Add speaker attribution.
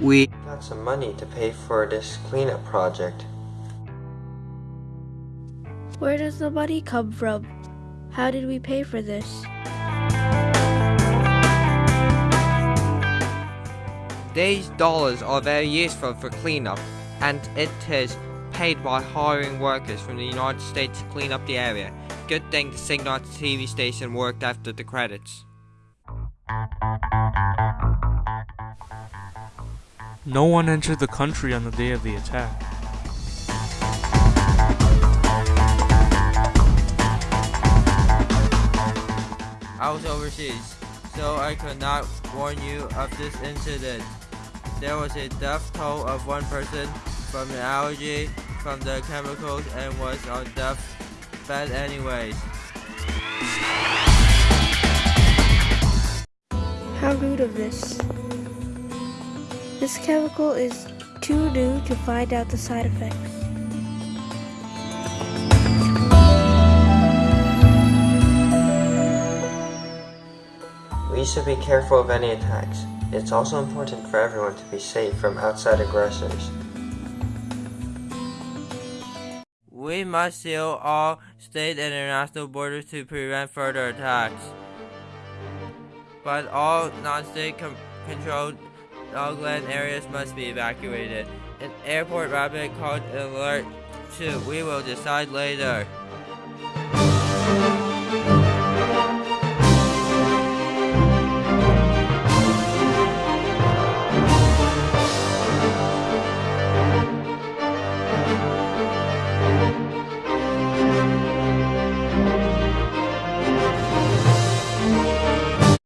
Speaker 1: we
Speaker 2: got some money to pay for this cleanup project.
Speaker 3: Where does the money come from? How did we pay for this?
Speaker 1: These dollars are very useful for cleanup, and it is paid by hiring workers from the United States to clean up the area. Good thing the Signal TV station worked after the credits.
Speaker 4: No one entered the country on the day of the attack.
Speaker 5: I was overseas, so I could not warn you of this incident. There was a death toll of one person from an allergy from the chemicals and was on death bed anyways.
Speaker 3: How rude of this. This chemical is too new to find out the side effects.
Speaker 2: We should be careful of any attacks. It's also important for everyone to be safe from outside aggressors.
Speaker 5: We must seal all state and international borders to prevent further attacks. But all non-state controlled dogland areas must be evacuated. An airport rapid called alert 2. We will decide later.